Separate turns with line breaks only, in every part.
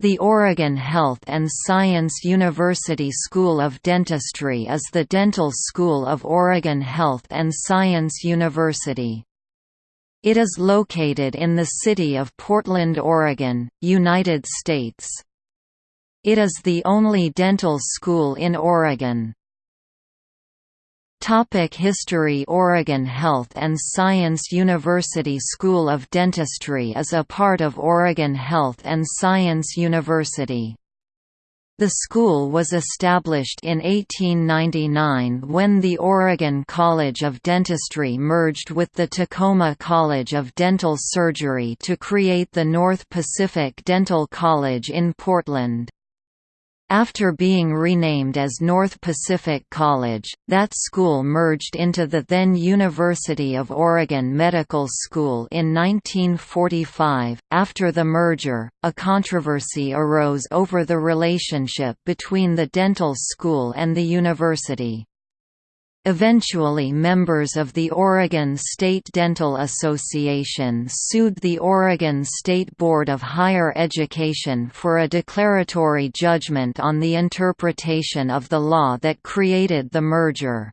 The Oregon Health and Science University School of Dentistry is the dental school of Oregon Health and Science University. It is located in the city of Portland, Oregon, United States. It is the only dental school in Oregon. Topic History Oregon Health and Science University School of Dentistry is a part of Oregon Health and Science University. The school was established in 1899 when the Oregon College of Dentistry merged with the Tacoma College of Dental Surgery to create the North Pacific Dental College in Portland. After being renamed as North Pacific College, that school merged into the then University of Oregon Medical School in 1945. After the merger, a controversy arose over the relationship between the dental school and the university. Eventually members of the Oregon State Dental Association sued the Oregon State Board of Higher Education for a declaratory judgment on the interpretation of the law that created the merger.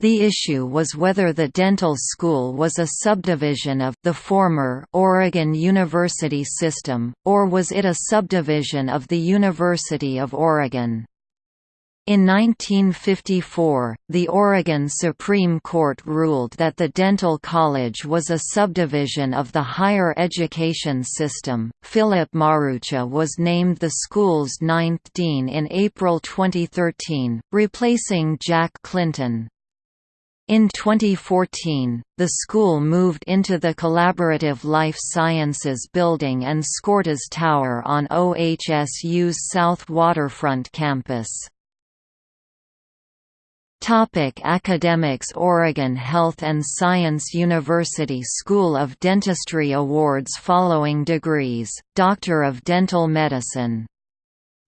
The issue was whether the dental school was a subdivision of the former Oregon University system, or was it a subdivision of the University of Oregon. In 1954, the Oregon Supreme Court ruled that the dental college was a subdivision of the higher education system. Philip Marucha was named the school's ninth dean in April 2013, replacing Jack Clinton. In 2014, the school moved into the Collaborative Life Sciences building and Skourtes Tower on OHSU's South Waterfront campus. Topic Academics Oregon Health and Science University School of Dentistry Awards Following degrees, Doctor of Dental Medicine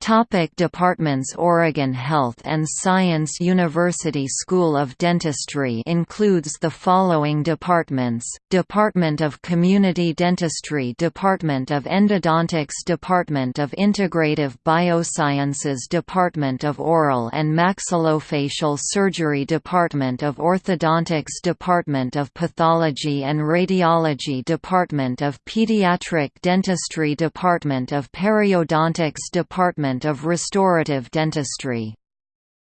Topic departments Oregon Health and Science University School of Dentistry includes the following departments, Department of Community Dentistry Department of Endodontics Department of Integrative Biosciences Department of Oral and Maxillofacial Surgery Department of Orthodontics Department of Pathology and Radiology Department of Pediatric Dentistry Department of Periodontics Department Of Restorative Dentistry.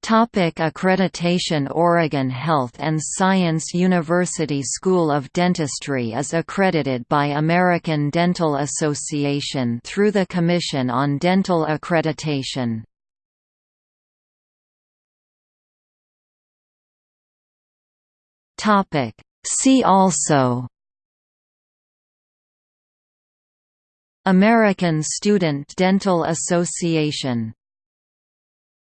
Topic accreditation Oregon Health and Science University School of Dentistry is accredited by American Dental Association through the Commission on Dental Accreditation. See also American Student Dental Association